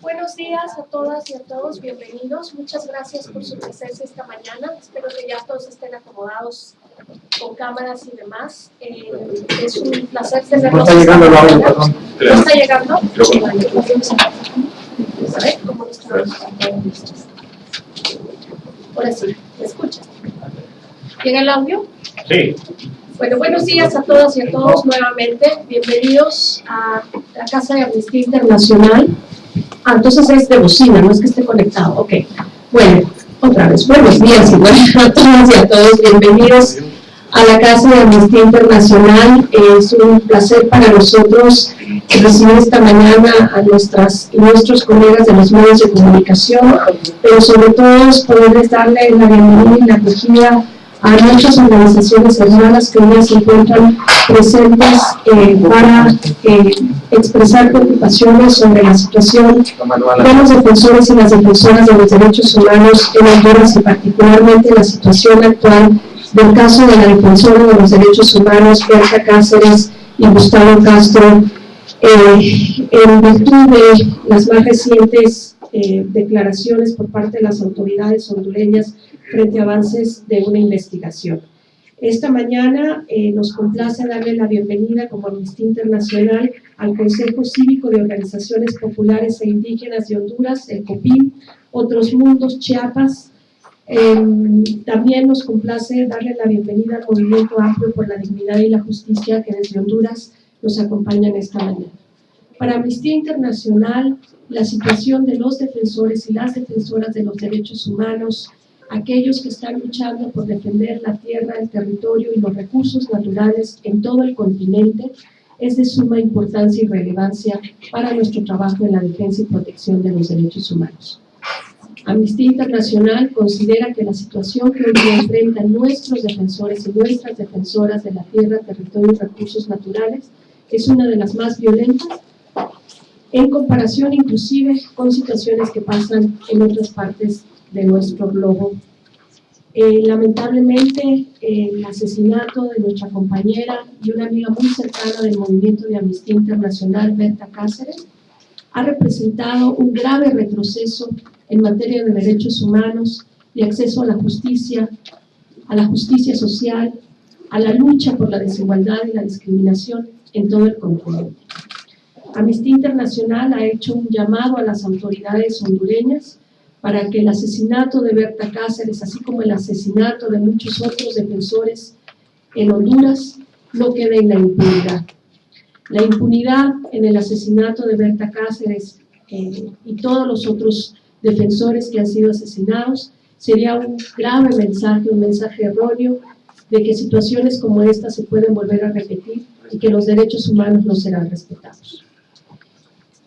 Buenos días a todas y a todos, bienvenidos. Muchas gracias por su presencia esta mañana. Espero que ya todos estén acomodados con cámaras y demás. Eh, es un placer tenerlos. No está llegando el audio, perdón. ¿No está llegando? Ver cómo. Ahora sí, ¿me escucha? ¿Llega el audio? Sí. Bueno, buenos días a todas y a todos nuevamente. Bienvenidos a la Casa de Amnistía Internacional. Ah, entonces es de bocina, no es que esté conectado. Ok. Bueno, otra vez, buenos días igual a todas y a todos. Bienvenidos a la Casa de Amnistía Internacional. Es un placer para nosotros recibir esta mañana a nuestras y nuestros colegas de los medios de comunicación, pero sobre todo es poderles darle la bienvenida y la acogida a muchas organizaciones hermanas que hoy se encuentran presentes eh, para eh, expresar preocupaciones sobre la situación de los defensores y las defensoras de los derechos humanos en Honduras y particularmente la situación actual del caso de la defensora de los derechos humanos, Berta Cáceres y Gustavo Castro, eh, en virtud de las más recientes eh, declaraciones por parte de las autoridades hondureñas frente a avances de una investigación. Esta mañana eh, nos complace darle la bienvenida como Amnistía Internacional al Consejo Cívico de Organizaciones Populares e Indígenas de Honduras, el COPIN, Otros Mundos, Chiapas. Eh, también nos complace darle la bienvenida al Movimiento Amplio por la Dignidad y la Justicia que desde Honduras nos acompañan esta mañana. Para Amnistía Internacional, la situación de los defensores y las defensoras de los derechos humanos, aquellos que están luchando por defender la tierra, el territorio y los recursos naturales en todo el continente, es de suma importancia y relevancia para nuestro trabajo en la defensa y protección de los derechos humanos. Amnistía Internacional considera que la situación que hoy enfrentan nuestros defensores y nuestras defensoras de la tierra, territorio y recursos naturales es una de las más violentas en comparación inclusive con situaciones que pasan en otras partes de nuestro globo. Eh, lamentablemente, el asesinato de nuestra compañera y una amiga muy cercana del movimiento de Amnistía Internacional, Berta Cáceres, ha representado un grave retroceso en materia de derechos humanos, de acceso a la justicia, a la justicia social, a la lucha por la desigualdad y la discriminación en todo el continente. Amnistía Internacional ha hecho un llamado a las autoridades hondureñas para que el asesinato de Berta Cáceres, así como el asesinato de muchos otros defensores en Honduras, no quede en la impunidad. La impunidad en el asesinato de Berta Cáceres eh, y todos los otros defensores que han sido asesinados sería un grave mensaje, un mensaje erróneo de que situaciones como esta se pueden volver a repetir y que los derechos humanos no serán respetados.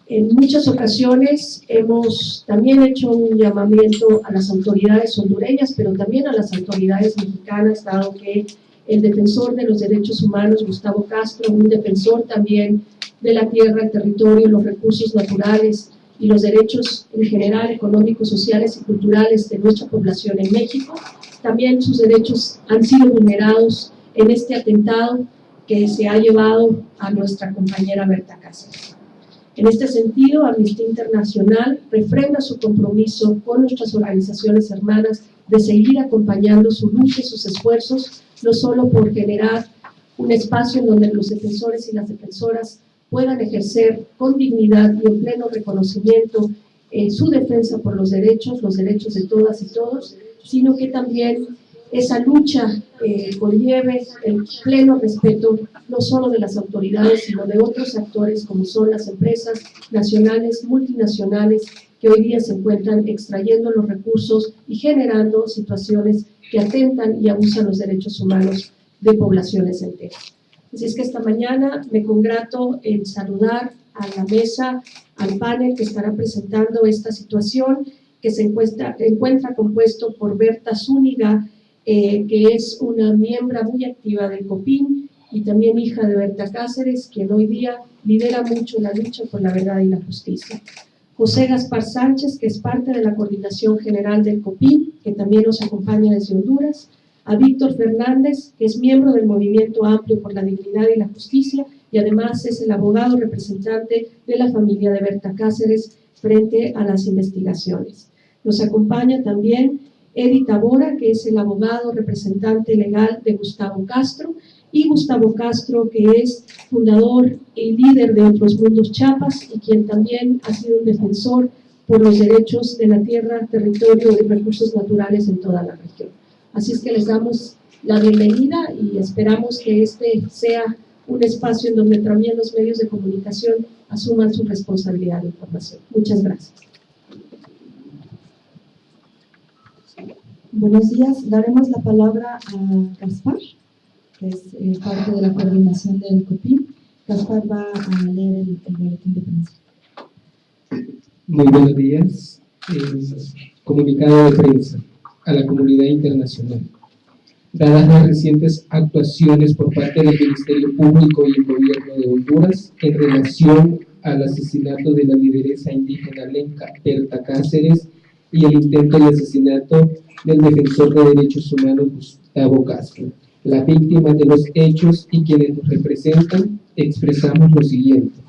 En muchas ocasiones hemos también hecho un llamamiento a las autoridades hondureñas, pero también a las autoridades mexicanas, dado que el defensor de los derechos humanos, Gustavo Castro, un defensor también de la tierra, el territorio, los recursos naturales y los derechos en general económicos, sociales y culturales de nuestra población en México, también sus derechos han sido vulnerados en este atentado que se ha llevado a nuestra compañera Berta Cáceres. En este sentido, Amnistía Internacional refrenda su compromiso con nuestras organizaciones hermanas de seguir acompañando su lucha y sus esfuerzos, no solo por generar un espacio en donde los defensores y las defensoras puedan ejercer con dignidad y en pleno reconocimiento eh, su defensa por los derechos, los derechos de todas y todos, sino que también esa lucha eh, conlleve el pleno respeto no solo de las autoridades, sino de otros actores como son las empresas nacionales, multinacionales, que hoy día se encuentran extrayendo los recursos y generando situaciones que atentan y abusan los derechos humanos de poblaciones enteras. Así es que esta mañana me congrato en saludar a la mesa, al panel que estará presentando esta situación, que se encuentra, encuentra compuesto por Berta Zúñiga, eh, que es una miembro muy activa del COPIN y también hija de Berta Cáceres, quien hoy día lidera mucho la lucha por la verdad y la justicia. José Gaspar Sánchez, que es parte de la Coordinación General del COPIN, que también nos acompaña desde Honduras, a Víctor Fernández, que es miembro del Movimiento Amplio por la Dignidad y la Justicia y además es el abogado representante de la familia de Berta Cáceres frente a las investigaciones. Nos acompaña también Edith Tabora, que es el abogado representante legal de Gustavo Castro, y Gustavo Castro, que es fundador y líder de Otros Mundos Chiapas y quien también ha sido un defensor por los derechos de la tierra, territorio y recursos naturales en toda la región. Así es que les damos la bienvenida y esperamos que este sea un espacio en donde también los medios de comunicación asuman su responsabilidad de información. Muchas gracias. Buenos días. Daremos la palabra a Gaspar, que es eh, parte de la coordinación del COPIN. Gaspar va a leer el, el boletín de prensa. Muy buenos días. Eh, comunicado de prensa a la comunidad internacional. Dadas las recientes actuaciones por parte del Ministerio Público y el Gobierno de Honduras en relación al asesinato de la lideresa indígena Lenca Berta Cáceres y el intento de asesinato del defensor de derechos humanos Gustavo Castro. Las víctimas de los hechos y quienes nos representan expresamos lo siguiente.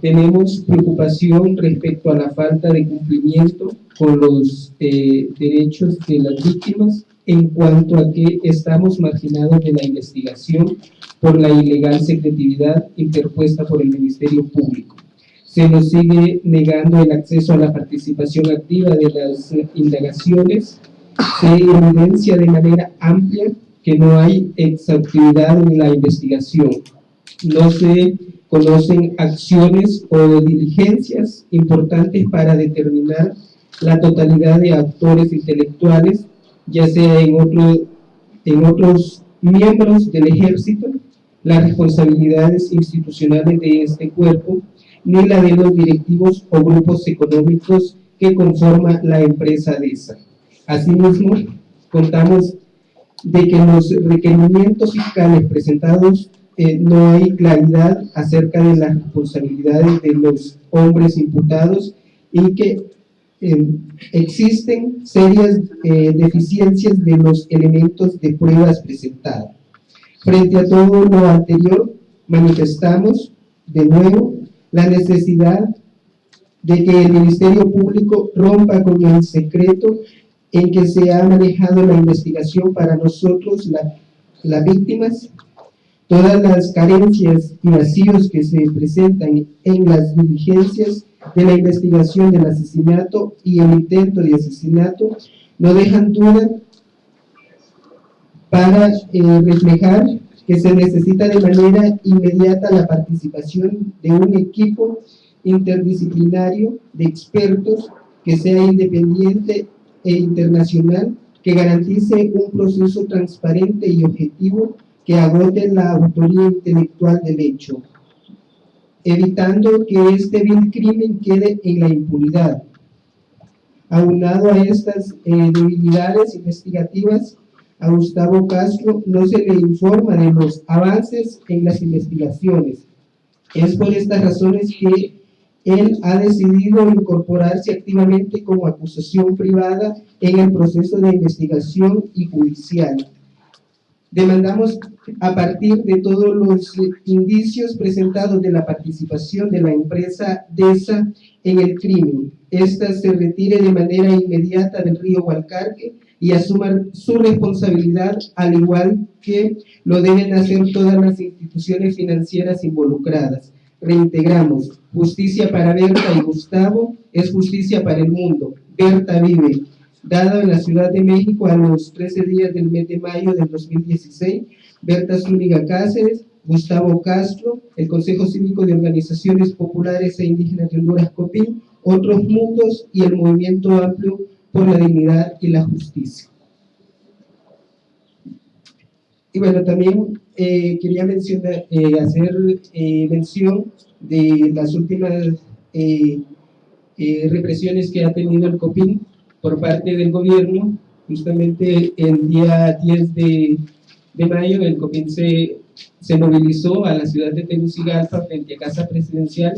Tenemos preocupación respecto a la falta de cumplimiento con los eh, derechos de las víctimas en cuanto a que estamos marginados de la investigación por la ilegal secretividad interpuesta por el Ministerio Público. Se nos sigue negando el acceso a la participación activa de las indagaciones. Se evidencia de manera amplia que no hay exhaustividad en la investigación. No se conocen acciones o diligencias importantes para determinar la totalidad de actores intelectuales, ya sea en, otro, en otros miembros del ejército, las responsabilidades institucionales de este cuerpo, ni la de los directivos o grupos económicos que conforman la empresa DESA. Asimismo, contamos de que los requerimientos fiscales presentados eh, no hay claridad acerca de las responsabilidades de los hombres imputados y que eh, existen serias eh, deficiencias de los elementos de pruebas presentadas. Frente a todo lo anterior, manifestamos de nuevo la necesidad de que el Ministerio Público rompa con el secreto en que se ha manejado la investigación para nosotros, las víctimas, todas las carencias y vacíos que se presentan en las diligencias de la investigación del asesinato y el intento de asesinato no dejan duda para eh, reflejar que se necesita de manera inmediata la participación de un equipo interdisciplinario de expertos que sea independiente e internacional, que garantice un proceso transparente y objetivo que agote la autoría intelectual del hecho, evitando que este vil crimen quede en la impunidad. Aunado a estas eh, debilidades investigativas, a Gustavo Castro no se le informa de los avances en las investigaciones. Es por estas razones que él ha decidido incorporarse activamente como acusación privada en el proceso de investigación y judicial. Demandamos a partir de todos los indicios presentados de la participación de la empresa DESA en el crimen. Esta se retire de manera inmediata del río Hualcarque y asuma su responsabilidad al igual que lo deben hacer todas las instituciones financieras involucradas. Reintegramos, justicia para Berta y Gustavo es justicia para el mundo. Berta vive, dada en la Ciudad de México a los 13 días del mes de mayo del 2016, Berta Zúñiga Cáceres, Gustavo Castro, el Consejo Cívico de Organizaciones Populares e Indígenas de Honduras COPIN, Otros Mundos y el Movimiento Amplio por la Dignidad y la Justicia. Y bueno, también eh, quería mencionar, eh, hacer eh, mención de las últimas represiones que ha tenido el COPIN por parte del gobierno. Justamente el día 10 de, de mayo el COPIN se, se movilizó a la ciudad de Tegucigalpa frente a Casa Presidencial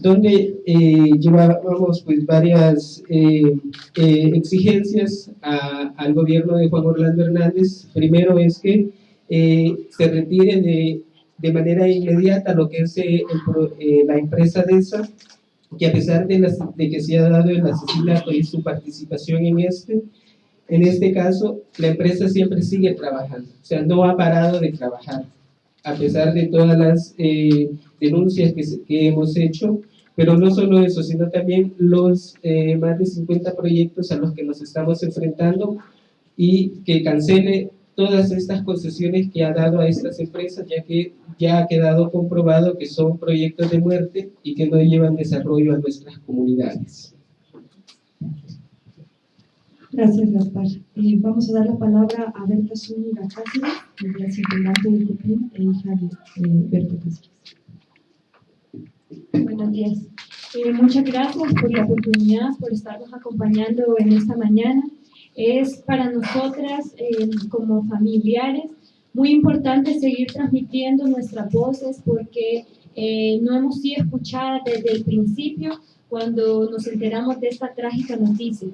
donde eh, llevábamos pues varias eh, eh, exigencias al gobierno de Juan Orlando Hernández. Primero es que se retire de, de, manera inmediata lo que es la empresa DESA, que a pesar de, de, que se ha dado el asesinato y su participación en este, en este caso, la empresa siempre sigue trabajando, o sea, no ha parado de trabajar, a pesar de todas las denuncias que, que hemos hecho, pero no solo eso, sino también los eh, más de 50 proyectos a los que nos estamos enfrentando y que cancele todas estas concesiones que ha dado a estas empresas, ya que ya ha quedado comprobado que son proyectos de muerte y que no llevan desarrollo a nuestras comunidades. Gracias, Gaspar. Eh, vamos a dar la palabra a Berta Zúñiga Cáceres, la integrante del CUPIN e hija de eh, Berta Cáceres. Buenos días. Eh, muchas gracias por la oportunidad, por estarnos acompañando en esta mañana. Es para nosotras, eh, como familiares, muy importante seguir transmitiendo nuestras voces porque eh, no hemos sido escuchadas desde el principio cuando nos enteramos de esta trágica noticia.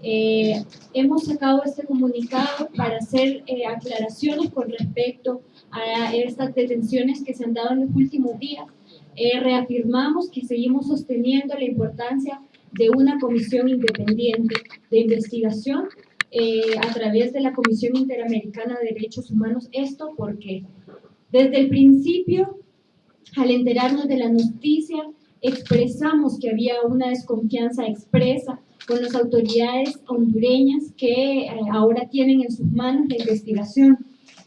hemos sacado este comunicado para hacer aclaraciones con respecto a estas detenciones que se han dado en los últimos días eh, reafirmamos que seguimos sosteniendo la importancia de una comisión independiente de investigación eh, a través de la Comisión Interamericana de Derechos Humanos. Esto porque desde el principio, al enterarnos de la noticia, expresamos que había una desconfianza expresa con las autoridades hondureñas que eh, ahora tienen en sus manos la investigación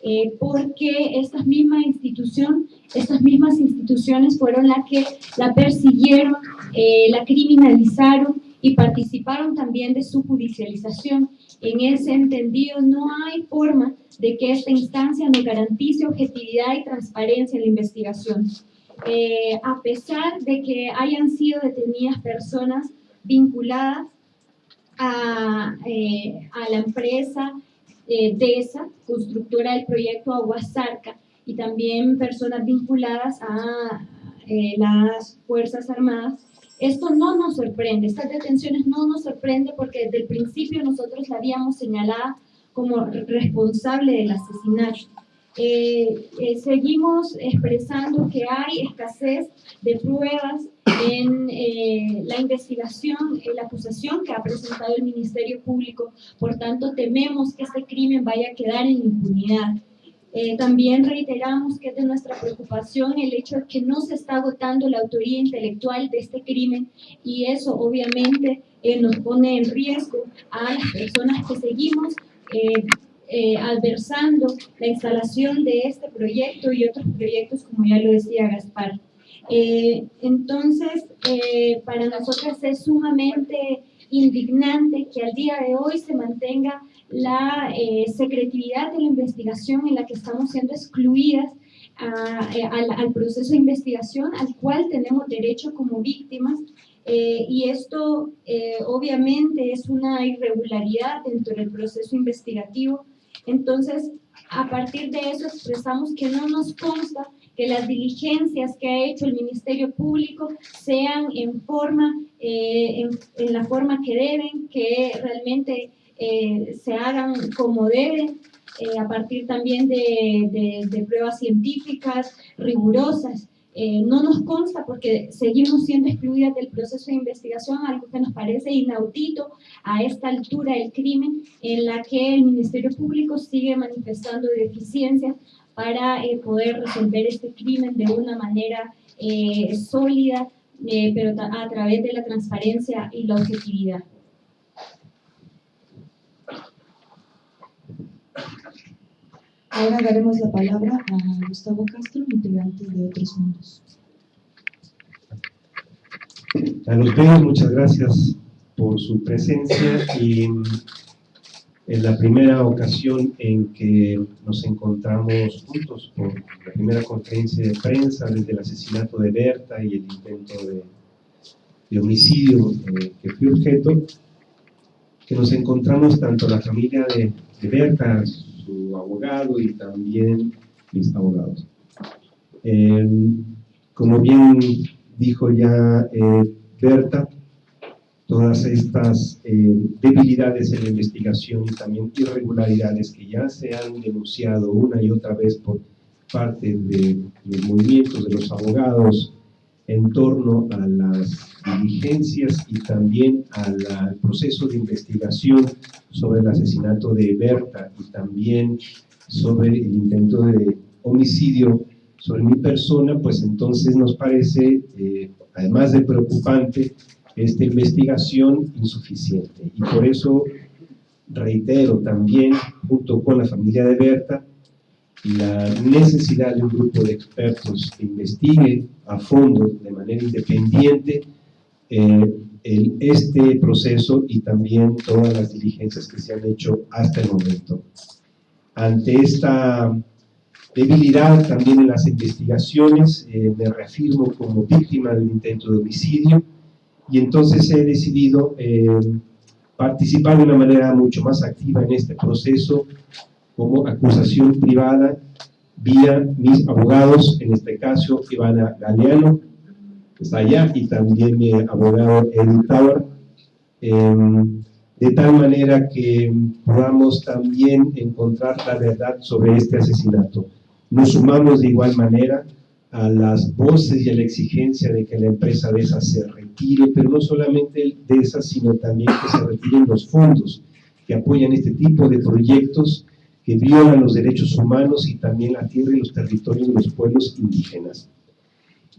eh, porque estas mismas institución, estas mismas instituciones fueron las que la persiguieron, eh, la criminalizaron y participaron también de su judicialización. En ese entendido, no hay forma de que esta instancia nos garantice objetividad y transparencia en la investigación. Eh, a pesar de que hayan sido detenidas personas vinculadas a, a la empresa eh, DESA, constructora del proyecto Aguasarca, y también personas vinculadas a eh, las Fuerzas Armadas. Esto no nos sorprende, estas detenciones no nos sorprende porque desde el principio nosotros la habíamos señalado como responsable del asesinato. Eh, eh, seguimos expresando que hay escasez de pruebas en eh, la investigación, en la acusación que ha presentado el Ministerio Público. Por tanto, tememos que este crimen vaya a quedar en impunidad. También reiteramos que es de nuestra preocupación el hecho de que no se está agotando la autoría intelectual de este crimen y eso obviamente nos pone en riesgo a las personas que seguimos eh, adversando la instalación de este proyecto y otros proyectos, como ya lo decía Gaspar. Eh, entonces, eh, para nosotras es sumamente indignante que al día de hoy se mantenga la secretividad de la investigación en la que estamos siendo excluidas al, al, proceso de investigación al cual tenemos derecho como víctimas y esto obviamente es una irregularidad dentro del proceso investigativo. Entonces, a partir de eso expresamos que no nos consta que las diligencias que ha hecho el Ministerio Público sean en forma, eh, en, la forma que deben, que realmente eh, se hagan como deben, eh, a partir también de pruebas científicas rigurosas. Eh, no nos consta porque seguimos siendo excluidas del proceso de investigación, algo que nos parece inaudito a esta altura del crimen, en la que el Ministerio Público sigue manifestando deficiencias para poder resolver este crimen de una manera sólida, pero a través de la transparencia y la objetividad. Ahora daremos la palabra a Gustavo Castro, integrante de Otros Mundos. A los muchas gracias por su presencia y en la primera ocasión en que nos encontramos juntos por la primera conferencia de prensa desde el asesinato de Berta y el intento de, de homicidio eh, que fue objeto, que nos encontramos tanto la familia de, de Berta, su abogado y también mis abogados. Eh, como bien dijo ya eh, Berta, todas estas eh, debilidades en la investigación y también irregularidades que ya se han denunciado una y otra vez por parte de los movimientos de los abogados en torno a las diligencias y también al proceso de investigación sobre el asesinato de Berta y también sobre el intento de homicidio sobre mi persona, pues entonces nos parece, eh, además de preocupante, esta investigación insuficiente. Y por eso reitero también, junto con la familia de Berta, la necesidad de un grupo de expertos que investigue a fondo, de manera independiente, eh, este proceso y también todas las diligencias que se han hecho hasta el momento. Ante esta debilidad también en las investigaciones, eh, me reafirmo como víctima de un intento de homicidio, y entonces he decidido eh, participar de una manera mucho más activa en este proceso como acusación privada vía mis abogados, en este caso Ivana Galeano, que está allá, y también mi abogado Edith Tower, em, de tal manera que podamos también encontrar la verdad sobre este asesinato. Nos sumamos de igual manera a las voces y a la exigencia de que la empresa de esa se retire, pero no solamente de esa, sino también que se retiren los fondos que apoyan este tipo de proyectos que violan los derechos humanos y también la tierra y los territorios de los pueblos indígenas.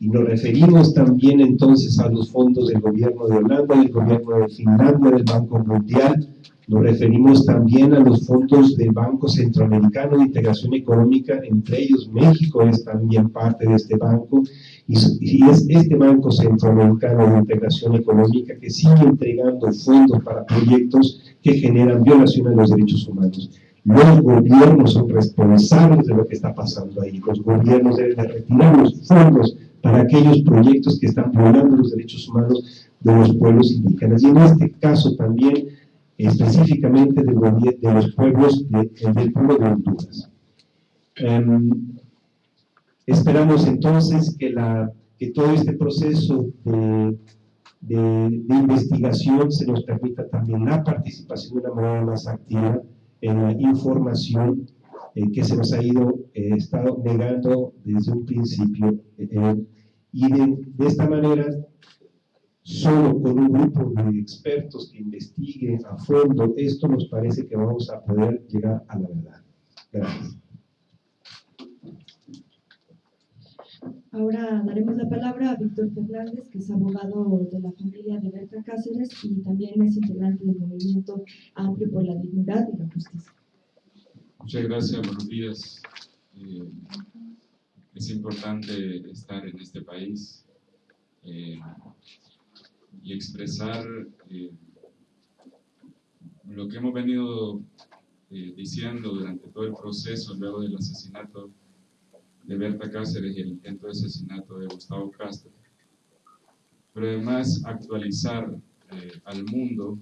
Y nos referimos también entonces a los fondos del gobierno de Holanda, del gobierno de Finlandia, del Banco Mundial, nos referimos también a los fondos del Banco Centroamericano de Integración Económica, entre ellos México es también parte de este banco, y, es este Banco Centroamericano de Integración Económica que sigue entregando fondos para proyectos que generan violación a los derechos humanos. Los gobiernos son responsables de lo que está pasando ahí. Los gobiernos deben de retirar los fondos para aquellos proyectos que están violando los derechos humanos de los pueblos indígenas. Y en este caso también específicamente de, los pueblos de, del pueblo de Honduras. Em, esperamos entonces que todo este proceso de, de, investigación se nos permita también la participación de una manera más activa la información eh, que se nos ha ido eh, estado negando desde un principio eh, y de, de, esta manera solo con un grupo de expertos que investiguen a fondo esto, nos parece que vamos a poder llegar a la verdad. Gracias. Ahora daremos la palabra a Víctor Fernández, que es abogado de la familia de Berta Cáceres y también es integrante del movimiento Amplio por la Dignidad y la Justicia. Muchas gracias, buenos días. Eh, es importante estar en este país. Eh, y expresar eh, lo que hemos venido diciendo durante todo el proceso luego del asesinato de Berta Cáceres y el intento de asesinato de Gustavo Castro. Pero además actualizar eh, al mundo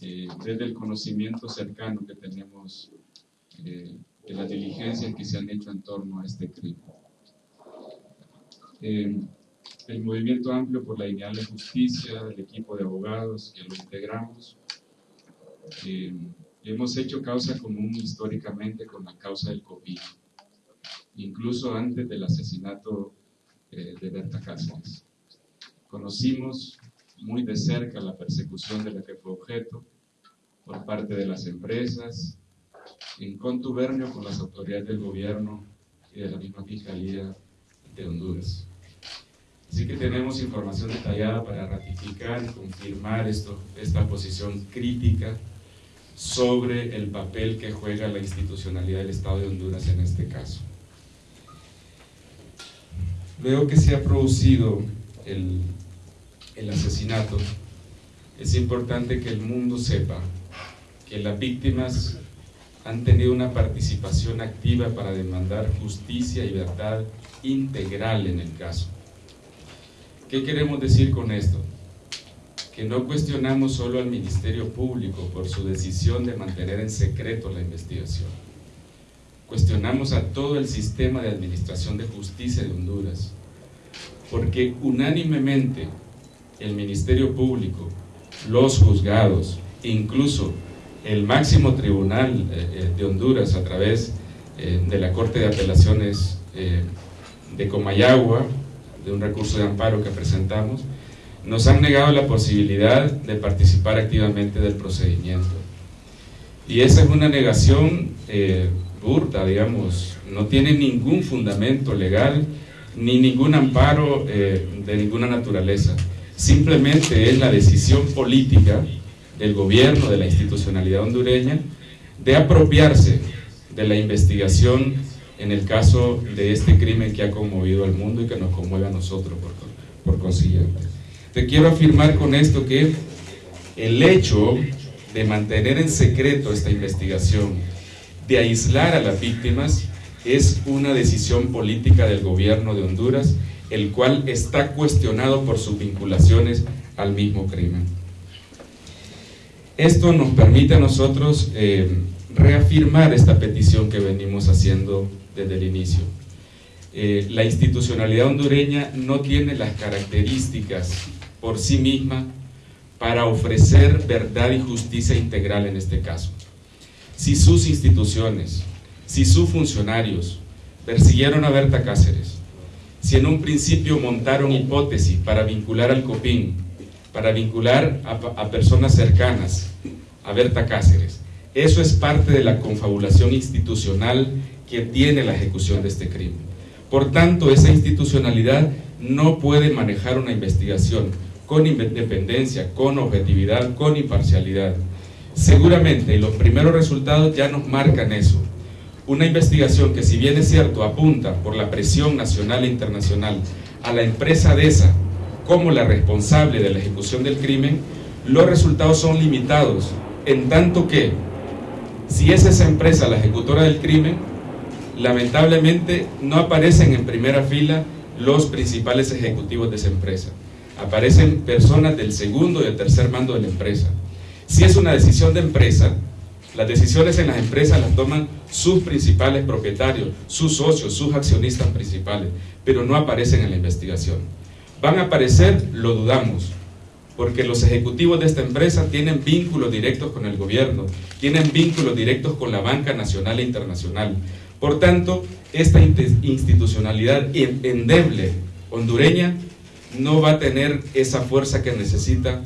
desde el conocimiento cercano que tenemos de las diligencias que se han hecho en torno a este crimen el Movimiento Amplio por la Dignidad la Justicia, el equipo de abogados que lo integramos, eh, hemos hecho causa común históricamente con la causa del COVID, incluso antes del asesinato eh, de Berta Cáceres. Conocimos muy de cerca la persecución de la que fue objeto por parte de las empresas, en contubernio con las autoridades del gobierno y de la misma Fiscalía de Honduras. Así que tenemos información detallada para ratificar y confirmar esto, esta posición crítica sobre el papel que juega la institucionalidad del Estado de Honduras en este caso. Luego que se ha producido el, el asesinato, es importante que el mundo sepa que las víctimas han tenido una participación activa para demandar justicia y verdad integral en el caso. ¿Qué queremos decir con esto? Que no cuestionamos solo al Ministerio Público por su decisión de mantener en secreto la investigación. Cuestionamos a todo el sistema de administración de justicia de Honduras, porque unánimemente el Ministerio Público, los juzgados, incluso el máximo tribunal eh, eh, de Honduras a través eh, de la Corte de Apelaciones de Comayagua, de un recurso de amparo que presentamos, nos han negado la posibilidad de participar activamente del procedimiento. Y esa es una negación burda, digamos, no tiene ningún fundamento legal ni ningún amparo de ninguna naturaleza. Simplemente es la decisión política del gobierno, de la institucionalidad hondureña, de apropiarse de la investigación en el caso de este crimen que ha conmovido al mundo y que nos conmueve a nosotros por consiguiente. Te quiero afirmar con esto que el hecho de mantener en secreto esta investigación, de aislar a las víctimas, es una decisión política del gobierno de Honduras, el cual está cuestionado por sus vinculaciones al mismo crimen. Esto nos permite a nosotros eh, reafirmar esta petición que venimos haciendo desde el inicio. Eh, la institucionalidad hondureña no tiene las características por sí misma para ofrecer verdad y justicia integral en este caso. Si sus instituciones, si sus funcionarios persiguieron a Berta Cáceres, si en un principio montaron hipótesis para vincular al COPIN para vincular a, personas cercanas a Berta Cáceres. Eso es parte de la confabulación institucional que tiene la ejecución de este crimen. Por tanto, esa institucionalidad no puede manejar una investigación con independencia, con objetividad, con imparcialidad. Seguramente los primeros resultados ya nos marcan eso. Una investigación que si bien es cierto apunta por la presión nacional e internacional a la empresa DESA como la responsable de la ejecución del crimen, los resultados son limitados, en tanto que si es esa empresa la ejecutora del crimen, lamentablemente no aparecen en primera fila los principales ejecutivos de esa empresa. Aparecen personas del segundo y tercer mando de la empresa. Si es una decisión de empresa, las decisiones en las empresas las toman sus principales propietarios, sus socios, sus accionistas principales, pero no aparecen en la investigación. ¿Van a aparecer? Lo dudamos, porque los ejecutivos de esta empresa tienen vínculos directos con el gobierno, tienen vínculos directos con la banca nacional e internacional. Por tanto, esta institucionalidad endeble hondureña no va a tener esa fuerza que necesita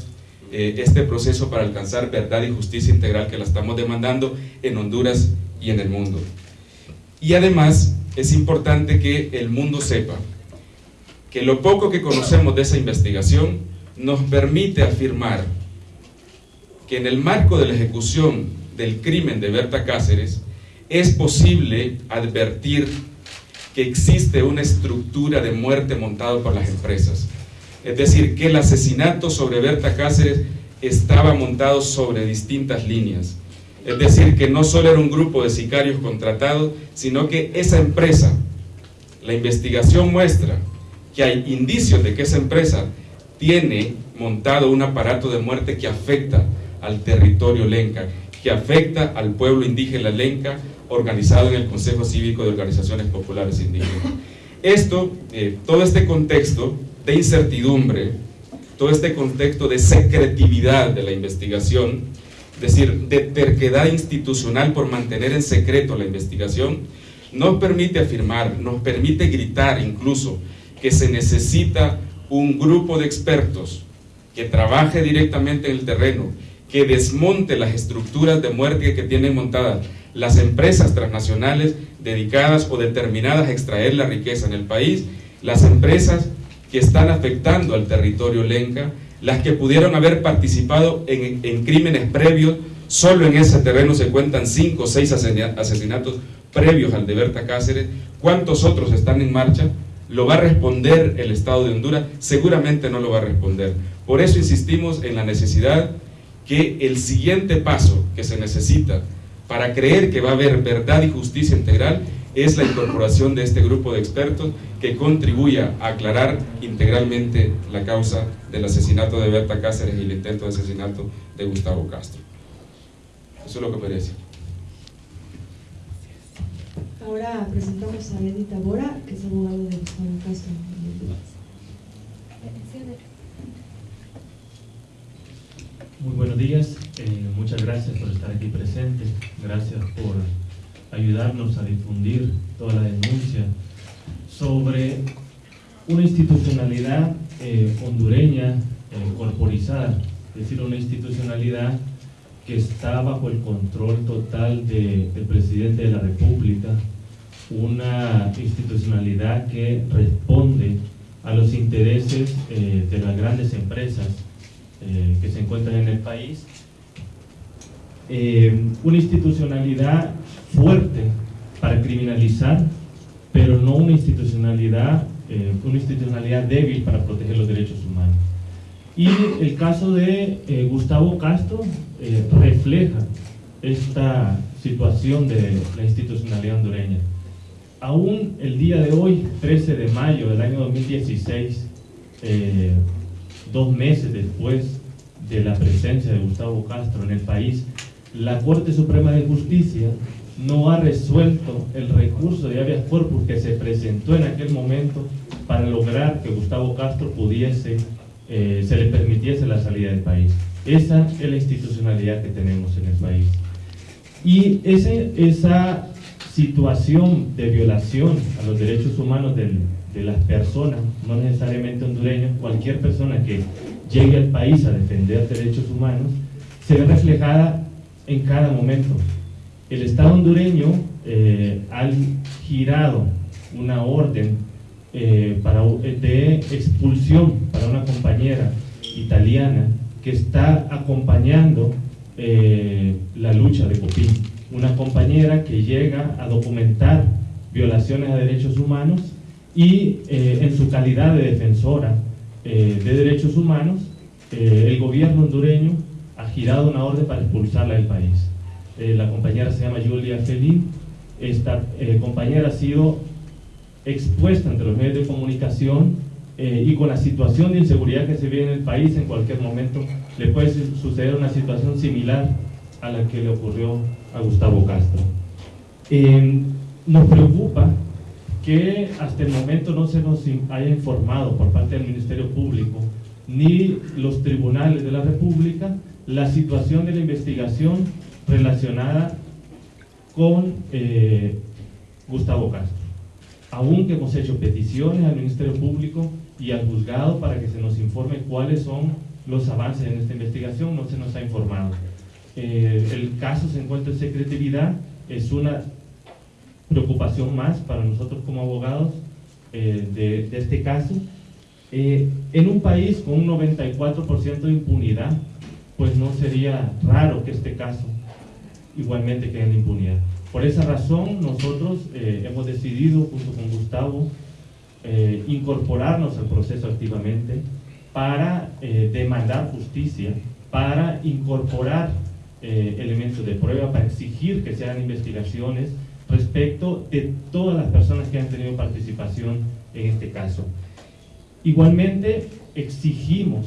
eh, este proceso para alcanzar verdad y justicia integral que la estamos demandando en Honduras y en el mundo. Y además es importante que el mundo sepa que lo poco que conocemos de esa investigación nos permite afirmar que en el marco de la ejecución del crimen de Berta Cáceres es posible advertir que existe una estructura de muerte montada por las empresas. Es decir, que el asesinato sobre Berta Cáceres estaba montado sobre distintas líneas. Es decir, que no solo era un grupo de sicarios contratados, sino que esa empresa, la investigación muestra que hay indicios de que esa empresa tiene montado un aparato de muerte que afecta al territorio lenca, que afecta al pueblo indígena lenca organizado en el Consejo Cívico de Organizaciones Populares Indígenas. Esto, eh, todo este contexto de incertidumbre, todo este contexto de secretividad de la investigación, es decir, de terquedad institucional por mantener en secreto la investigación, nos permite afirmar, nos permite gritar incluso que se necesita un grupo de expertos que trabaje directamente en el terreno, que desmonte las estructuras de muerte que tienen montadas las empresas transnacionales dedicadas o determinadas a extraer la riqueza en el país, las empresas que están afectando al territorio lenca, las que pudieron haber participado en, en crímenes previos, solo en ese terreno se cuentan cinco o seis asesinatos previos al de Berta Cáceres, ¿cuántos otros están en marcha? ¿Lo va a responder el Estado de Honduras? Seguramente no lo va a responder. Por eso insistimos en la necesidad que el siguiente paso que se necesita para creer que va a haber verdad y justicia integral es la incorporación de este grupo de expertos que contribuya a aclarar integralmente la causa del asesinato de Berta Cáceres y el intento de asesinato de Gustavo Castro. Eso es lo que me decir. Ahora presentamos a Edith Bora, que es abogado de Gustavo Castro. Muy buenos días, eh, muchas gracias por estar aquí presente, gracias por ayudarnos a difundir toda la denuncia sobre una institucionalidad eh, hondureña eh, corporizada, es decir, una institucionalidad que está bajo el control total del presidente de la República, una institucionalidad que responde a los intereses de las grandes empresas eh, que se encuentran en el país, eh, una institucionalidad fuerte para criminalizar, pero no una institucionalidad, eh, una institucionalidad débil para proteger los derechos humanos. Y el caso de Gustavo Castro refleja esta situación de la institucionalidad hondureña. Aún el día de hoy, 13 de mayo del año 2016, dos meses después de la presencia de Gustavo Castro en el país, la Corte Suprema de Justicia no ha resuelto el recurso de habeas corpus que se presentó en aquel momento para lograr que Gustavo Castro pudiese, eh, se le permitiese la salida del país. Esa es la institucionalidad que tenemos en el país. Y ese, esa situación de violación a los derechos humanos del, de las personas, no necesariamente hondureños, cualquier persona que llegue al país a defender derechos humanos, se ve reflejada en cada momento. El Estado hondureño eh, ha girado una orden eh, para, de expulsión para una compañera italiana que está acompañando eh, la lucha de Copín. Una compañera que llega a documentar violaciones a derechos humanos y en su calidad de defensora de derechos humanos, el gobierno hondureño ha girado una orden para expulsarla del país. La compañera se llama Julia Felín. Esta compañera ha sido expuesta ante los medios de comunicación y con la situación de inseguridad que se vive en el país, en cualquier momento le puede suceder una situación similar a la que le ocurrió a Gustavo Castro. nos preocupa que hasta el momento no se nos haya informado por parte del Ministerio Público ni los tribunales de la República la situación de la investigación relacionada con eh, Gustavo Castro. Aunque hemos hecho peticiones al Ministerio Público y al juzgado para que se nos informe cuáles son los avances en esta investigación, no se nos ha informado. Eh, el caso se encuentra en secretividad, es una preocupación más para nosotros como abogados eh, de, este caso. Eh, en un país con un 94% de impunidad, pues no sería raro que este caso igualmente quede en impunidad. Por esa razón nosotros eh, hemos decidido, junto con Gustavo, incorporarnos al proceso activamente para demandar justicia, para incorporar elementos de prueba, para exigir que se hagan investigaciones, respecto de todas las personas que han tenido participación en este caso. Igualmente, exigimos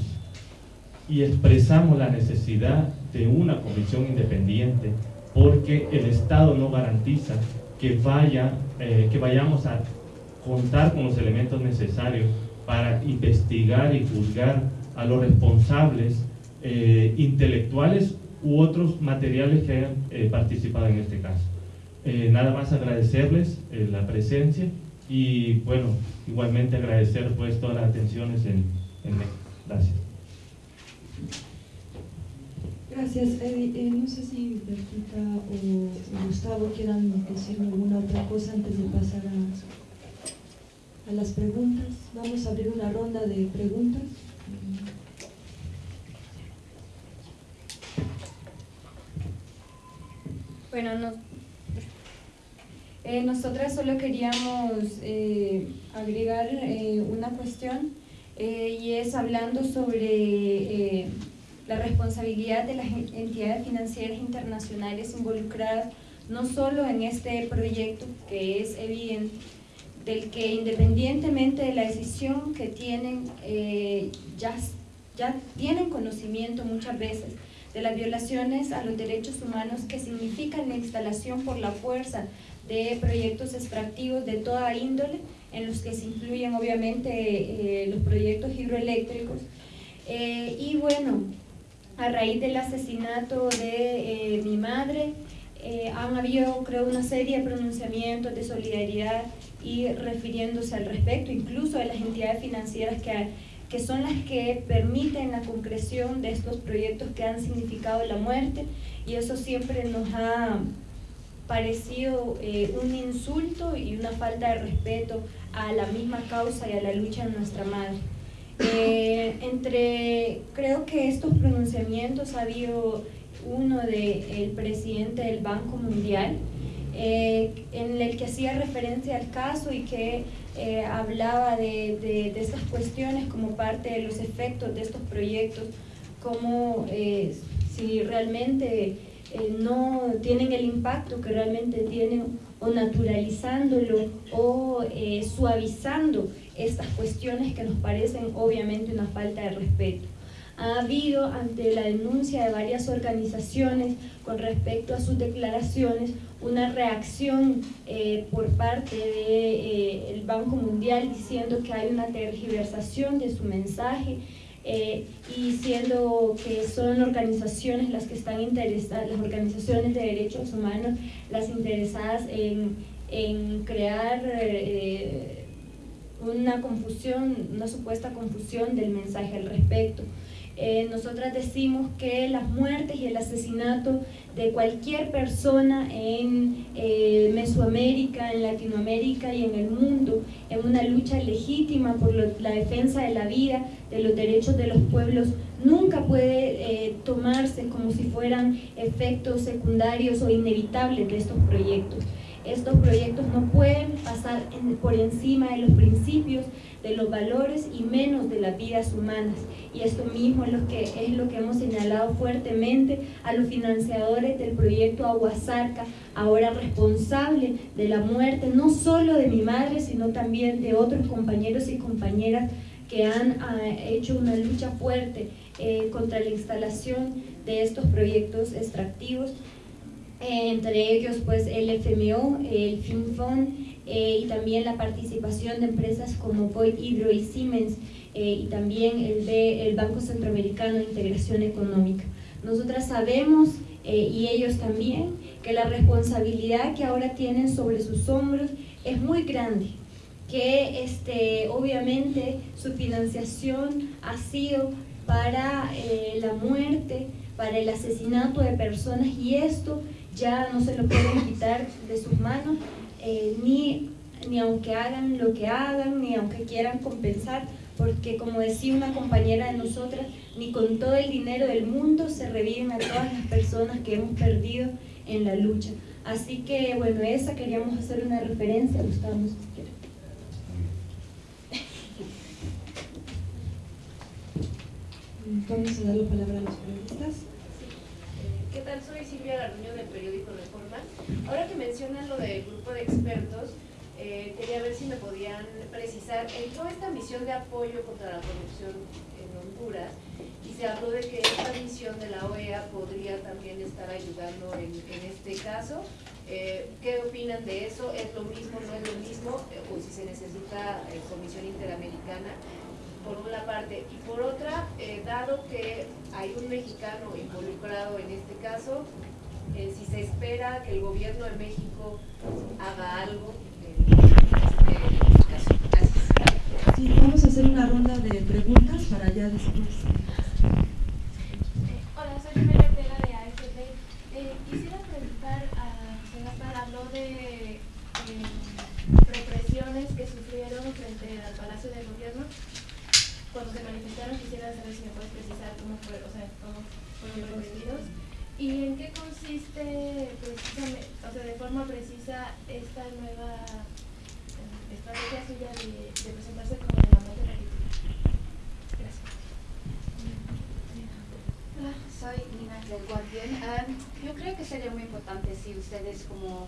y expresamos la necesidad de una comisión independiente porque el Estado no garantiza que, vaya, eh, que vayamos a contar con los elementos necesarios para investigar y juzgar a los responsables eh, intelectuales u otros materiales que hayan eh, participado en este caso. Eh, nada más agradecerles la presencia y bueno, igualmente agradecer pues todas las atenciones en, en Gracias. Gracias, eh, no sé si Bertita o Gustavo quieran decir alguna otra cosa antes de pasar a, las preguntas. Vamos a abrir una ronda de preguntas. Bueno, no, eh, nosotras solo queríamos eh, agregar una cuestión y es hablando sobre la responsabilidad de las entidades financieras internacionales involucradas no solo en este proyecto que es evidente, del que independientemente de la decisión que tienen, eh, ya, ya tienen conocimiento muchas veces de las violaciones a los derechos humanos que significan la instalación por la fuerza de proyectos extractivos de toda índole, en los que se incluyen obviamente eh, los proyectos hidroeléctricos. Eh, y bueno, a raíz del asesinato de eh, mi madre, han habido creo una serie de pronunciamientos de solidaridad y refiriéndose al respecto, incluso de las entidades financieras que, que son las que permiten la concreción de estos proyectos que han significado la muerte y eso siempre nos ha parecido un insulto y una falta de respeto a la misma causa y a la lucha de nuestra madre. Eh, entre, creo que estos pronunciamientos ha habido uno del presidente del Banco Mundial, eh, en el que hacía referencia al caso y que eh, hablaba de, de, de, estas cuestiones como parte de los efectos de estos proyectos, como si realmente no tienen el impacto que realmente tienen o naturalizándolo o suavizando estas cuestiones que nos parecen obviamente una falta de respeto. Ha habido ante la denuncia de varias organizaciones con respecto a sus declaraciones una reacción eh, por parte del de, eh, Banco Mundial diciendo que hay una tergiversación de su mensaje y siendo que son organizaciones las que están interesadas, las organizaciones de derechos humanos, las interesadas en, en crear eh, una confusión, una supuesta confusión del mensaje al respecto. Eh, nosotras decimos que las muertes y el asesinato de cualquier persona en eh, Mesoamérica, en Latinoamérica y en el mundo, en una lucha legítima por la defensa de la vida, de los derechos de los pueblos, nunca puede eh, tomarse como si fueran efectos secundarios o inevitables de estos proyectos. Estos proyectos no pueden pasar por encima de los principios de los valores y menos de las vidas humanas. Y esto mismo es lo que, hemos señalado fuertemente a los financiadores del proyecto Aguasarca, ahora responsable de la muerte no solo de mi madre, sino también de otros compañeros y compañeras que han ah, hecho una lucha fuerte eh, contra la instalación de estos proyectos extractivos, entre ellos pues el FMO, el FinFond, eh, y también la participación de empresas como Void Hydro y Siemens eh, y también el de el Banco Centroamericano de Integración Económica. Nosotras sabemos eh, y ellos también que la responsabilidad que ahora tienen sobre sus hombros es muy grande que este, obviamente su financiación ha sido para la muerte, para el asesinato de personas y esto ya no se lo pueden quitar de sus manos eh, ni, ni aunque hagan lo que hagan, ni aunque quieran compensar, porque como decía una compañera de nosotras, ni con todo el dinero del mundo se reviven a todas las personas que hemos perdido en la lucha. Así que, bueno, esa queríamos hacer una referencia, Gustavo. Vamos a dar la palabra a los periodistas. ¿Qué tal? Soy Silvia Garduño del periódico Reforma. Ahora que mencionan lo del grupo de expertos, eh, quería ver si me podían precisar, entró esta misión de apoyo contra la corrupción en Honduras y se habló de que esta misión de la OEA podría también estar ayudando en, este caso. Eh, ¿Qué opinan de eso? ¿Es lo mismo, no es lo mismo? Eh, ¿O si se necesita Comisión Interamericana? Por una parte, y por otra, eh, dado que hay un mexicano involucrado en este caso, eh, si se espera que el gobierno de México haga algo en este caso. Gracias. Sí, vamos a hacer una ronda de preguntas para ya después. Eh, hola, soy María Ortega de AFP. quisiera preguntar a habló de represiones que sufrieron frente al Palacio de Gobierno cuando se manifestaron quisiera saber si me puedes precisar cómo, fue, o sea, cómo fueron reprimidos y en qué consiste precisamente, o sea, de forma precisa esta nueva estrategia suya de, de, presentarse como la muerte de la Gracias. del Guardian. Um, yo creo que sería muy importante si ustedes como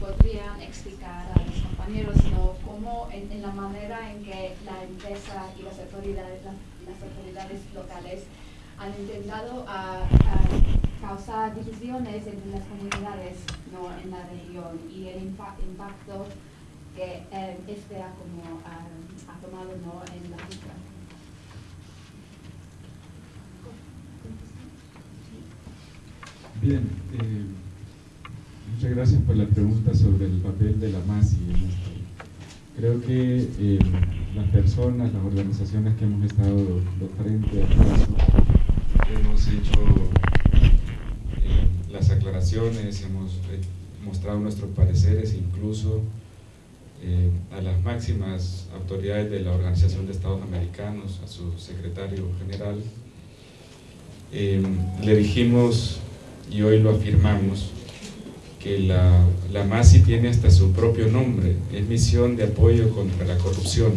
podrían explicar a los compañeros. Cómo en, la manera en que la empresa y las autoridades, las, autoridades locales han intentado a, a causar divisiones entre las comunidades ¿no? en la región y el impa impacto que eh, este ha, como, ha, ha tomado ¿no? en la región. Bien, eh, muchas gracias por la pregunta sobre el papel de la MASI en esto. Creo que eh, las personas, las organizaciones que hemos estado frente al caso, hemos hecho eh, las aclaraciones, hemos eh, mostrado nuestros pareceres, incluso a las máximas autoridades de la Organización de Estados Americanos, a su secretario general. le dijimos y hoy lo afirmamos, que la, la MASI tiene hasta su propio nombre, es Misión de Apoyo contra la Corrupción.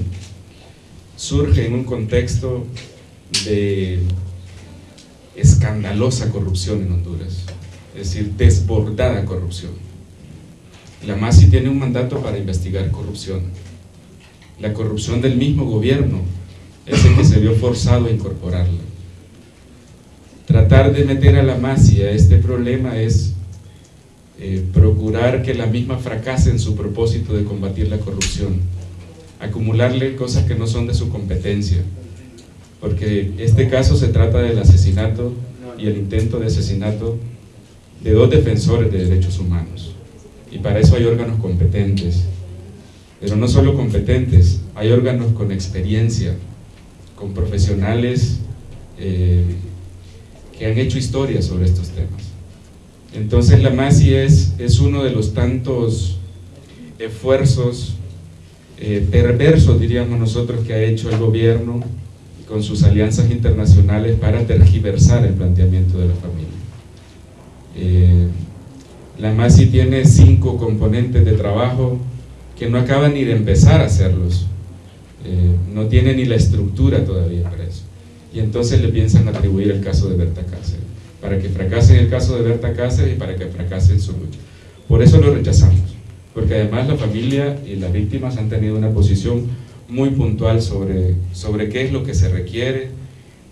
Surge en un contexto de escandalosa corrupción en Honduras, es decir, desbordada corrupción. La MASI tiene un mandato para investigar corrupción. La corrupción del mismo gobierno es el que se vio forzado a incorporarla. Tratar de meter a la MASI a este problema es eh, procurar que la misma fracase en su propósito de combatir la corrupción, acumularle cosas que no son de su competencia, porque este caso se trata del asesinato y el intento de asesinato de dos defensores de derechos humanos, y para eso hay órganos competentes, pero no solo competentes, hay órganos con experiencia, con profesionales eh, que han hecho historia sobre estos temas. Entonces la MASI es, es uno de los tantos esfuerzos eh, perversos, diríamos nosotros, que ha hecho el gobierno con sus alianzas internacionales para tergiversar el planteamiento de la familia. Eh, la MASI tiene cinco componentes de trabajo que no acaban ni de empezar a hacerlos. Eh, no tiene ni la estructura todavía para eso y entonces le piensan atribuir el caso de Berta Cáceres, para que fracase el caso de Berta Cáceres y para que fracase su lucha. Por eso lo rechazamos, porque además la familia y las víctimas han tenido una posición muy puntual sobre, sobre qué es lo que se requiere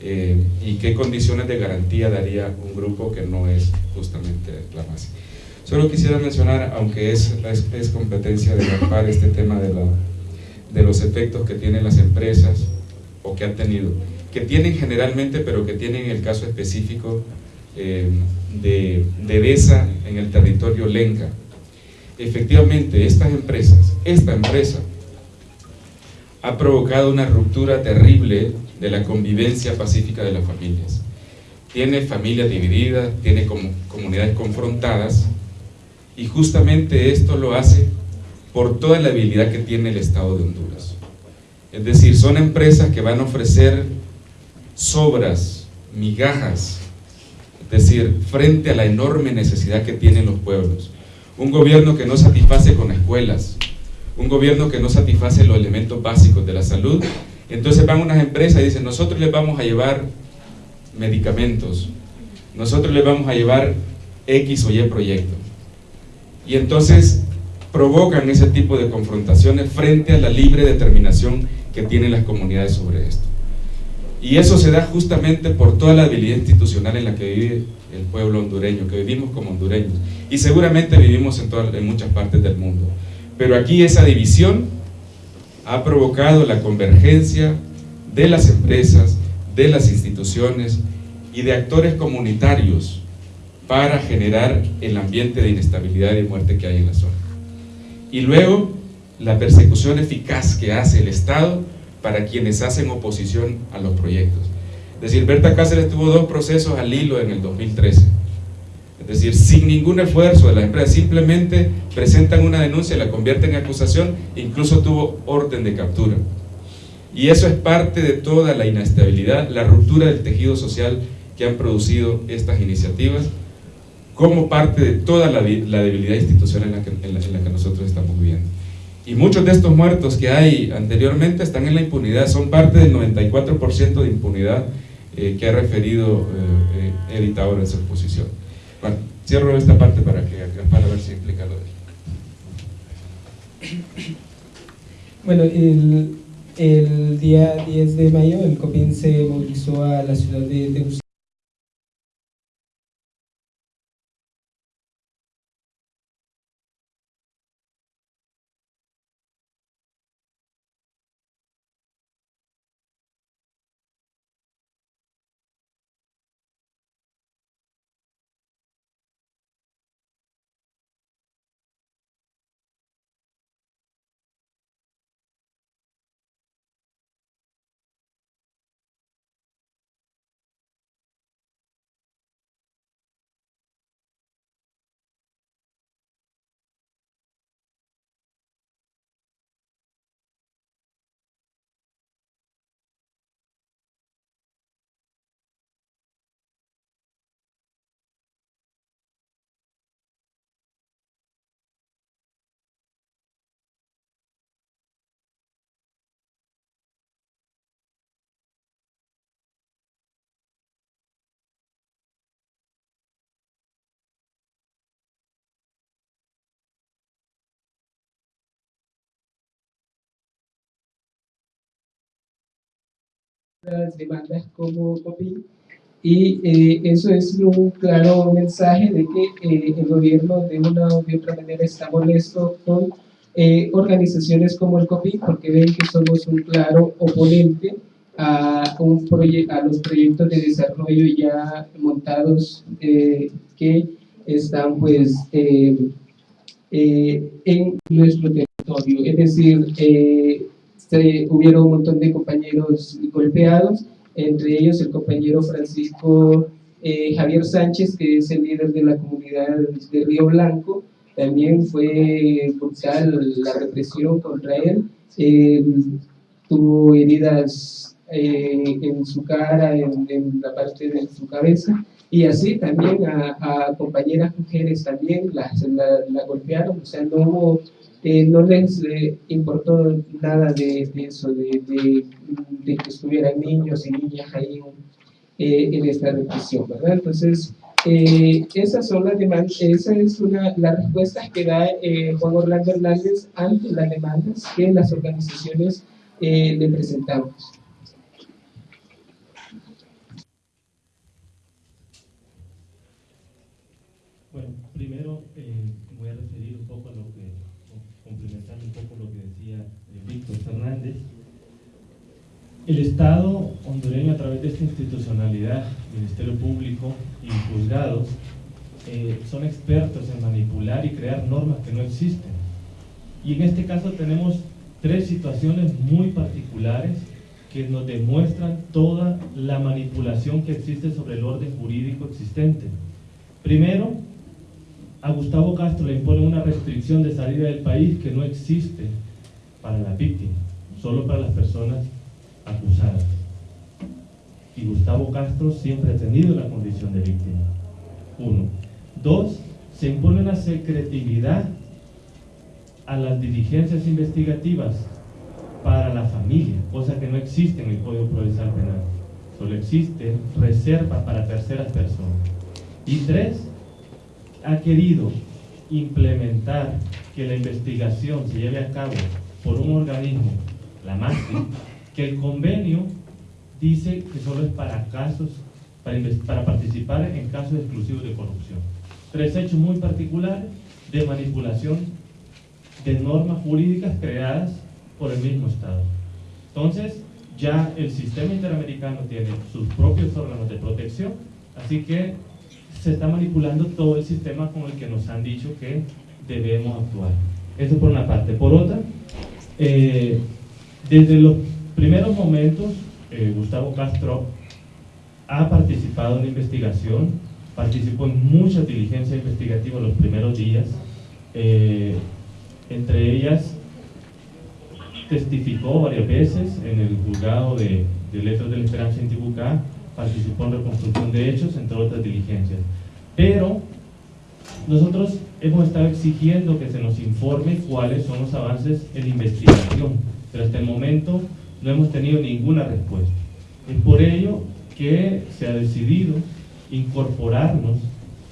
eh, y qué condiciones de garantía daría un grupo que no es justamente la MASI. Solo quisiera mencionar, aunque es, es competencia de par este tema de, la, de los efectos que tienen las empresas o que han tenido, que tienen generalmente, pero que tienen el caso específico eh, de, de en el territorio Lenca. Efectivamente, estas empresas, esta empresa, ha provocado una ruptura terrible de la convivencia pacífica de las familias. Tiene familias divididas, tiene com comunidades confrontadas, y justamente esto lo hace por toda la habilidad que tiene el Estado de Honduras. Es decir, son empresas que van a ofrecer sobras, migajas, decir, frente a la enorme necesidad que tienen los pueblos. Un gobierno que no satisface con escuelas, un gobierno que no satisface los elementos básicos de la salud, entonces van unas empresas y dicen, nosotros les vamos a llevar medicamentos, nosotros les vamos a llevar X o Y proyecto. Y entonces provocan ese tipo de confrontaciones frente a la libre determinación que tienen las comunidades sobre esto. Y eso se da justamente por toda la habilidad institucional en la que vive el pueblo hondureño, que vivimos como hondureños. Y seguramente vivimos en, en muchas partes del mundo. Pero aquí esa división ha provocado la convergencia de las empresas, de las instituciones y de actores comunitarios para generar el ambiente de inestabilidad y muerte que hay en la zona. Y luego, la persecución eficaz que hace el Estado para quienes hacen oposición a los proyectos. Es decir, Berta Cáceres tuvo dos procesos al hilo en el 2013. Es decir, sin ningún esfuerzo de las empresas, simplemente presentan una denuncia, la convierten en acusación, incluso tuvo orden de captura. Y eso es parte de toda la inestabilidad, la ruptura del tejido social que han producido estas iniciativas, como parte de toda la, debilidad institucional en la, que, en la que nosotros estamos viviendo. Y muchos de estos muertos que hay anteriormente están en la impunidad, son parte del 94% de impunidad que ha referido Edith ahora en su exposición. Bueno, cierro esta parte para, que, para ver si implica lo de Bueno, el, el, día 10 de mayo el COPIN se movilizó a la ciudad de Tegucigalpa demandas como COPI y eh, eso es un claro mensaje de que eh, el gobierno de una u otra manera está molesto con eh, organizaciones como el COPI porque ven que somos un claro oponente a, un a los proyectos de desarrollo ya montados que están pues en nuestro territorio, es decir, este, hubieron un montón de compañeros golpeados, entre ellos el compañero Francisco eh, Javier Sánchez, que es el líder de la comunidad de Río Blanco, también fue brutal la represión contra él, tuvo heridas eh, en su cara, en, la parte de su cabeza, y así también a, compañeras mujeres también las, la, golpearon, o sea, no hubo no les eh, importó nada de, eso, de, que estuvieran niños y niñas ahí eh, en esta represión, ¿verdad? Entonces, eh, esas son las demandas, esa es una, la respuesta que da Juan Orlando Hernández ante las demandas que las organizaciones le presentamos. Bueno, primero voy a referir un poco a lo que complementando un poco lo que decía eh, Fernández, el Estado hondureño a través de esta institucionalidad, Ministerio Público y juzgados, eh, son expertos en manipular y crear normas que no existen. Y en este caso tenemos tres situaciones muy particulares que nos demuestran toda la manipulación que existe sobre el orden jurídico existente. Primero, a Gustavo Castro le impone una restricción de salida del país que no existe para la víctima, solo para las personas acusadas. Y Gustavo Castro siempre ha tenido la condición de víctima. Uno. Dos, se impone una secretividad a las diligencias investigativas para la familia, cosa que no existe en el Código Procesal Penal. Solo existe reserva para terceras personas. Y tres, ha querido implementar que la investigación se lleve a cabo por un organismo, la MASI, que el convenio dice que solo es para casos, para, para participar en casos exclusivos de corrupción. Tres hechos muy particulares de manipulación de normas jurídicas creadas por el mismo Estado. Entonces, ya el sistema interamericano tiene sus propios órganos de protección, así que se está manipulando todo el sistema con el que nos han dicho que debemos actuar. Eso por una parte. Por otra, eh, desde los primeros momentos, eh, Gustavo Castro ha participado en la investigación, participó en muchas diligencias investigativas los primeros días, eh, entre ellas testificó varias veces en el juzgado de, de letras de la esperanza en Tibucá, participó en reconstrucción de hechos, entre otras diligencias. Pero nosotros hemos estado exigiendo que se nos informe cuáles son los avances en investigación, pero hasta el momento no hemos tenido ninguna respuesta. Es por ello que se ha decidido incorporarnos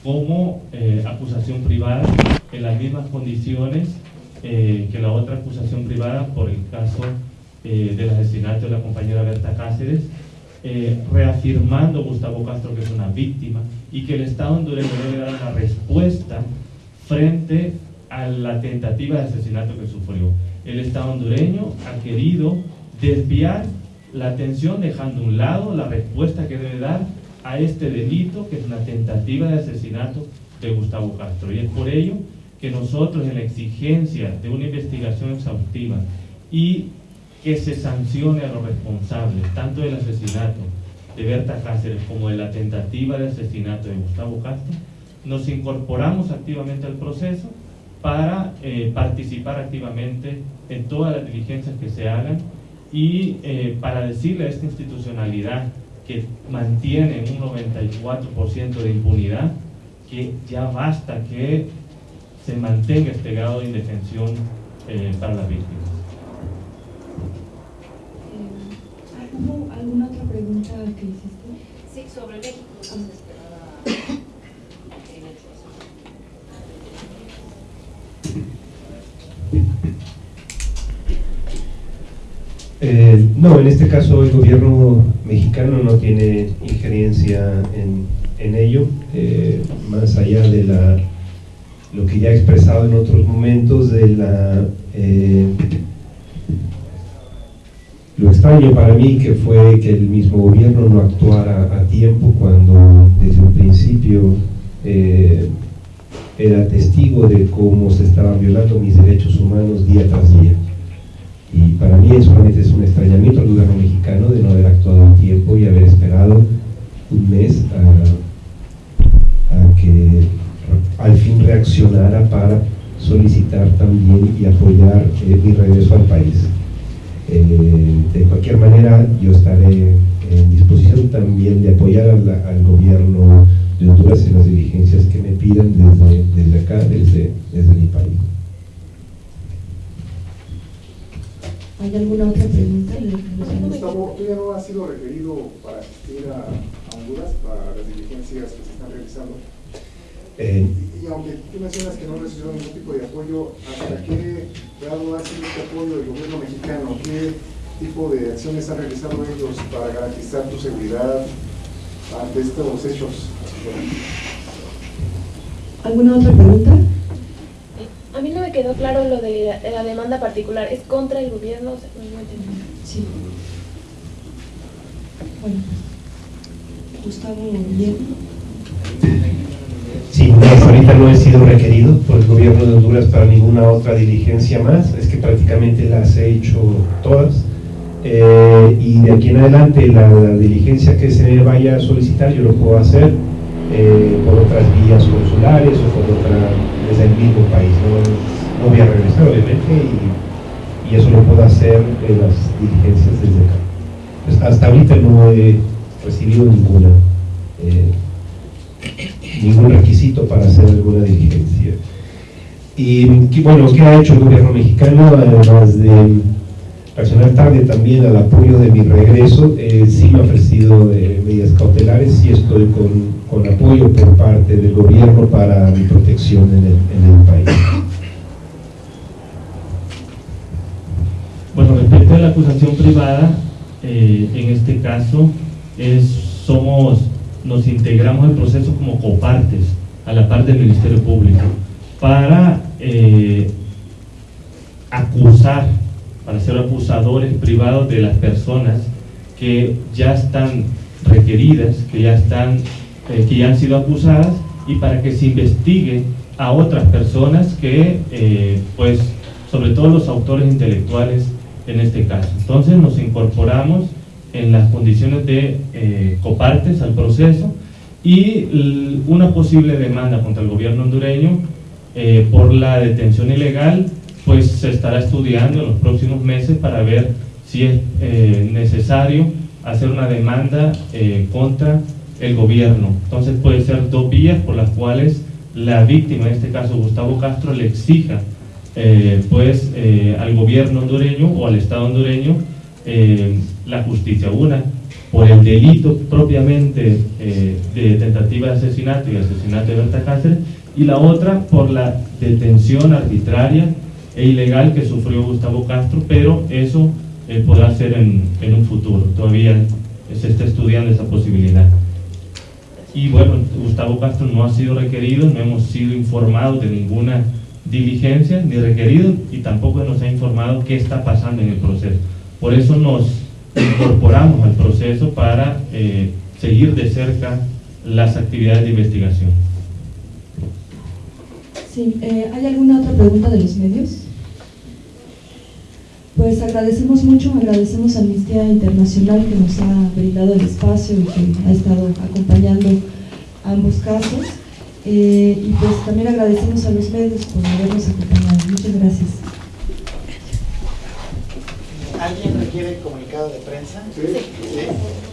como eh, acusación privada en las mismas condiciones eh, que la otra acusación privada por el caso eh, del asesinato de la compañera Berta Cáceres, reafirmando Gustavo Castro que es una víctima y que el Estado hondureño debe dar una respuesta frente a la tentativa de asesinato que sufrió. El Estado hondureño ha querido desviar la atención dejando a un lado la respuesta que debe dar a este delito, que es una tentativa de asesinato de Gustavo Castro. Y es por ello que nosotros en la exigencia de una investigación exhaustiva y que se sancione a los responsables, tanto del asesinato de Berta Cáceres como de la tentativa de asesinato de Gustavo Castro, nos incorporamos activamente al proceso para eh, participar activamente en todas las diligencias que se hagan y eh, para decirle a esta institucionalidad que mantiene un 94% de impunidad, que ya basta que se mantenga este grado de indefensión eh, para las víctimas. ¿Hubo alguna otra pregunta que hiciste? Sí, sobre México. Eh, no, en este caso el gobierno mexicano no tiene injerencia en, ello, eh, más allá de la, lo que ya he expresado en otros momentos de la... Eh, para mí que fue que el mismo gobierno no actuara a tiempo cuando desde un principio era testigo de cómo se estaban violando mis derechos humanos día tras día. Y para mí solamente es un extrañamiento al gobierno mexicano de no haber actuado a tiempo y haber esperado un mes a, que al fin reaccionara para solicitar también y apoyar eh, mi regreso al país. Eh, de cualquier manera, yo estaré en disposición también de apoyar al gobierno de Honduras en las diligencias que me pidan desde, desde acá, desde, desde mi país. ¿Hay alguna otra pregunta? Gustavo, ¿tú ya no has sido requerido para asistir a, Honduras para las diligencias que se están realizando? Eh, y, aunque tú mencionas que no recibió ningún tipo de apoyo, ¿hasta qué grado ha sido este apoyo del gobierno mexicano? ¿Qué tipo de acciones han realizado ellos para garantizar tu seguridad ante estos hechos? ¿Alguna otra pregunta? A mí no me quedó claro lo de la, demanda particular. ¿Es contra el gobierno? No, Sí. Bueno, Gustavo bien. Sí, ahorita no he sido requerido por el gobierno de Honduras para ninguna otra diligencia más. Es que prácticamente las he hecho todas. Eh, y de aquí en adelante la, diligencia que se vaya a solicitar yo lo puedo hacer eh, por otras vías consulares o por otra desde el mismo país. No, voy a regresar, obviamente, y, y, eso lo puedo hacer en las diligencias desde acá. Pues hasta ahorita no he recibido ninguna, eh, ningún requisito para hacer alguna diligencia. Y bueno, ¿qué ha hecho el gobierno mexicano? Además de reaccionar tarde también al apoyo de mi regreso, eh, sí me ha ofrecido eh, medidas cautelares, sí estoy con, con, apoyo por parte del gobierno para mi protección en el, país. Bueno, respecto a la acusación privada, eh, en este caso es, somos, nos integramos el proceso como copartes a la parte del Ministerio Público para acusar para ser acusadores privados de las personas que ya están requeridas, que ya, están, eh, que ya han sido acusadas y para que se investigue a otras personas que, eh, pues, sobre todo los autores intelectuales en este caso. Entonces nos incorporamos en las condiciones de eh, copartes al proceso y una posible demanda contra el gobierno hondureño por la detención ilegal pues se estará estudiando en los próximos meses para ver si es eh, necesario hacer una demanda eh, contra el gobierno. Entonces puede ser dos vías por las cuales la víctima, en este caso Gustavo Castro, le exija eh, pues al gobierno hondureño o al Estado hondureño la justicia. Una por el delito propiamente eh, de tentativa de asesinato y asesinato de Berta Cáceres, y la otra por la detención arbitraria e ilegal que sufrió Gustavo Castro, pero eso eh, podrá ser en, en un futuro, todavía se está estudiando esa posibilidad. Y bueno, Gustavo Castro no ha sido requerido, no hemos sido informados de ninguna diligencia ni requerido y tampoco nos ha informado qué está pasando en el proceso. Por eso nos incorporamos al proceso para eh, seguir de cerca las actividades de investigación. Sí, eh, ¿hay alguna otra pregunta de los medios? Pues agradecemos mucho, agradecemos a Amnistía Internacional que nos ha brindado el espacio y que ha estado acompañando ambos casos. Eh, y pues también agradecemos a los medios por habernos acompañado. Muchas gracias. ¿Alguien requiere comunicado de prensa? Sí. ¿Sí?